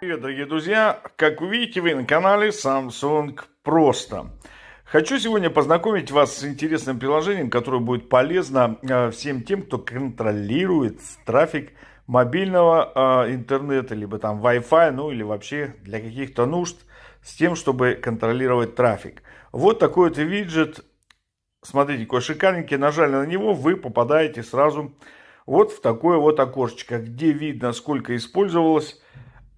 привет, дорогие друзья! Как вы видите, вы на канале Samsung Просто. Хочу сегодня познакомить вас с интересным приложением, которое будет полезно э, всем тем, кто контролирует трафик мобильного э, интернета, либо там Wi-Fi, ну или вообще для каких-то нужд, с тем, чтобы контролировать трафик. Вот такой вот виджет. Смотрите, какой шикарненький. Нажали на него, вы попадаете сразу вот в такое вот окошечко, где видно, сколько использовалось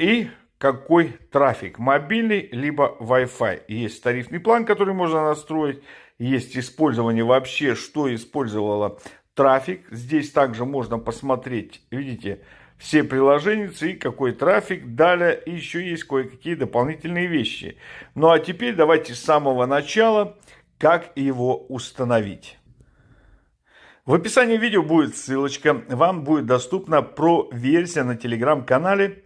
и какой трафик, мобильный либо Wi-Fi. Есть тарифный план, который можно настроить, есть использование вообще, что использовало трафик. Здесь также можно посмотреть, видите, все приложения и какой трафик. Далее еще есть кое-какие дополнительные вещи. Ну а теперь давайте с самого начала, как его установить. В описании видео будет ссылочка, вам будет доступна про версия на телеграм-канале.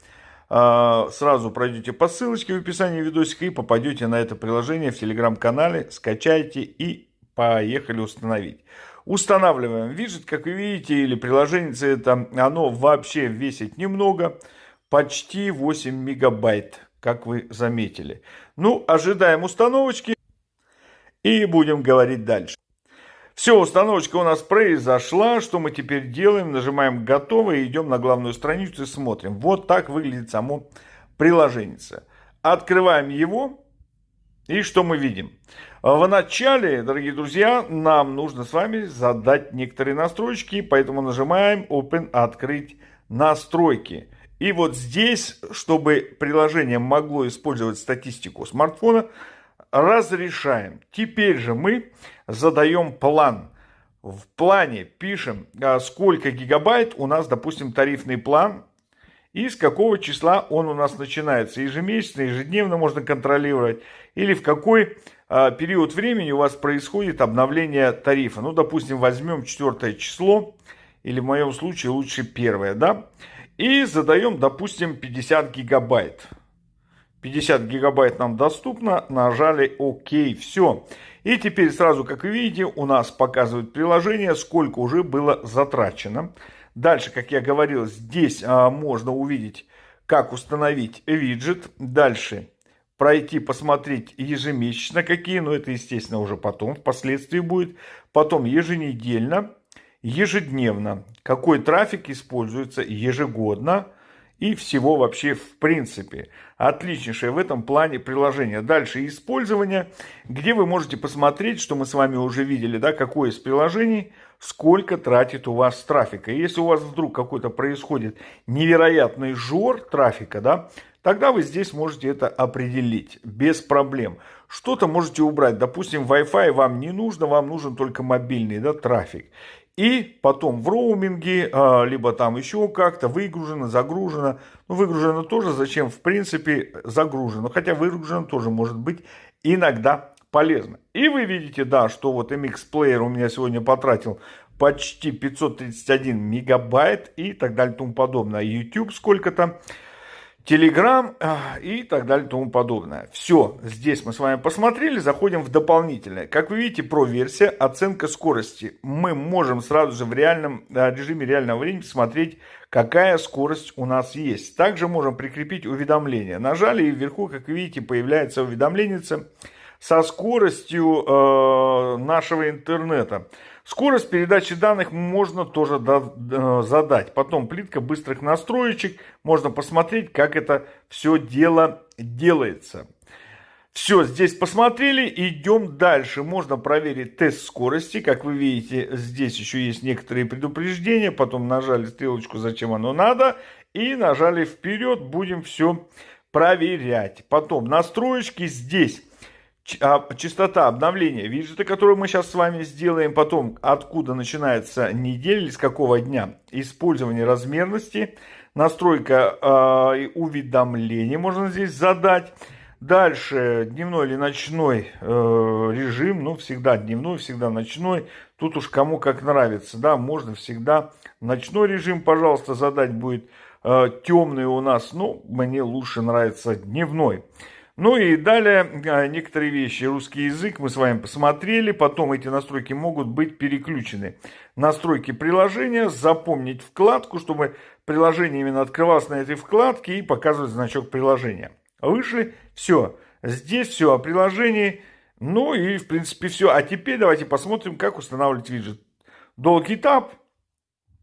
А, сразу пройдете по ссылочке в описании видосика и попадете на это приложение в телеграм-канале, скачайте и поехали установить. Устанавливаем виджет, как вы видите, или приложение это, оно вообще весит немного, почти 8 мегабайт, как вы заметили. Ну, ожидаем установочки и будем говорить дальше. Все, установочка у нас произошла. Что мы теперь делаем? Нажимаем «Готово» и идем на главную страницу и смотрим. Вот так выглядит само приложение. Открываем его. И что мы видим? В начале, дорогие друзья, нам нужно с вами задать некоторые настройки, поэтому нажимаем Open, открыть настройки. И вот здесь, чтобы приложение могло использовать статистику смартфона, разрешаем. Теперь же мы задаем план. В плане пишем, а, сколько гигабайт у нас, допустим, тарифный план, и с какого числа он у нас начинается. Ежемесячно, ежедневно можно контролировать. Или в какой а, период времени у вас происходит обновление тарифа. Ну, допустим, возьмем четвертое число, или в моем случае лучше первое, да. И задаем, допустим, 50 гигабайт. 50 гигабайт нам доступно, нажали ОК, все. И теперь сразу, как вы видите, у нас показывает приложение, сколько уже было затрачено. Дальше, как я говорил, здесь а, можно увидеть, как установить виджет. Дальше пройти, посмотреть ежемесячно какие, но это, естественно, уже потом, впоследствии будет. Потом еженедельно, ежедневно, какой трафик используется ежегодно, и всего вообще в принципе. Отличнейшее в этом плане приложение. Дальше использование, где вы можете посмотреть, что мы с вами уже видели, да, какое из приложений, сколько тратит у вас трафика. И если у вас вдруг какой-то происходит невероятный жор трафика, да, тогда вы здесь можете это определить без проблем. Что-то можете убрать. Допустим, Wi-Fi вам не нужно, вам нужен только мобильный да, трафик. И потом в роуминге, а, либо там еще как-то выгружено, загружено. Ну, выгружено тоже, зачем в принципе загружено. Хотя выгружено тоже может быть иногда полезно. И вы видите, да, что вот MX Player у меня сегодня потратил почти 531 мегабайт и так далее и тому подобное. YouTube сколько-то. Telegram и так далее и тому подобное. Все, здесь мы с вами посмотрели, заходим в дополнительное. Как вы видите, про версия, оценка скорости. Мы можем сразу же в реальном режиме реального времени посмотреть, какая скорость у нас есть. Также можем прикрепить уведомление. Нажали и вверху, как видите, появляется уведомление со скоростью э, нашего интернета. Скорость передачи данных можно тоже задать. Потом плитка быстрых настроечек. Можно посмотреть, как это все дело делается. Все, здесь посмотрели, идем дальше. Можно проверить тест скорости. Как вы видите, здесь еще есть некоторые предупреждения. Потом нажали стрелочку, зачем оно надо. И нажали вперед, будем все проверять. Потом настроечки здесь частота обновления виджета, которую мы сейчас с вами сделаем, потом откуда начинается неделя или с какого дня, использование размерности, настройка э, уведомлений можно здесь задать. Дальше дневной или ночной э, режим, ну всегда дневной, всегда ночной. Тут уж кому как нравится, да, можно всегда ночной режим, пожалуйста, задать будет э, темный у нас, ну мне лучше нравится дневной. Ну и далее а, некоторые вещи. Русский язык мы с вами посмотрели. Потом эти настройки могут быть переключены. Настройки приложения. Запомнить вкладку, чтобы приложение именно открывалось на этой вкладке и показывает значок приложения. Вышли, все. Здесь все о приложении. Ну и, в принципе, все. А теперь давайте посмотрим, как устанавливать виджет. Долгий этап.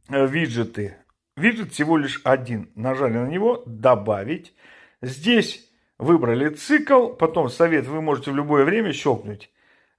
Э, виджеты. Виджет всего лишь один. Нажали на него. Добавить. Здесь выбрали цикл. Потом совет вы можете в любое время щелкнуть.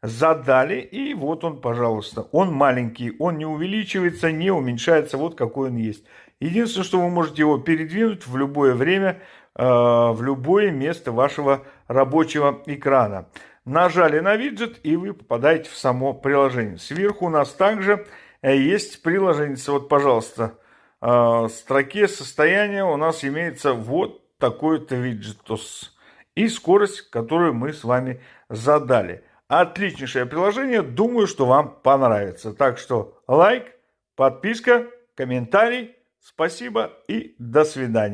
Задали. И вот он, пожалуйста. Он маленький. Он не увеличивается, не уменьшается. Вот какой он есть. Единственное, что вы можете его передвинуть в любое время, э, в любое место вашего рабочего экрана. Нажали на виджет, и вы попадаете в само приложение. Сверху у нас также э, есть приложение. Вот, пожалуйста, э, в строке состояния у нас имеется вот такой-то виджетос. И скорость, которую мы с вами задали. Отличнейшее приложение. Думаю, что вам понравится. Так что лайк, подписка, комментарий. Спасибо и до свидания.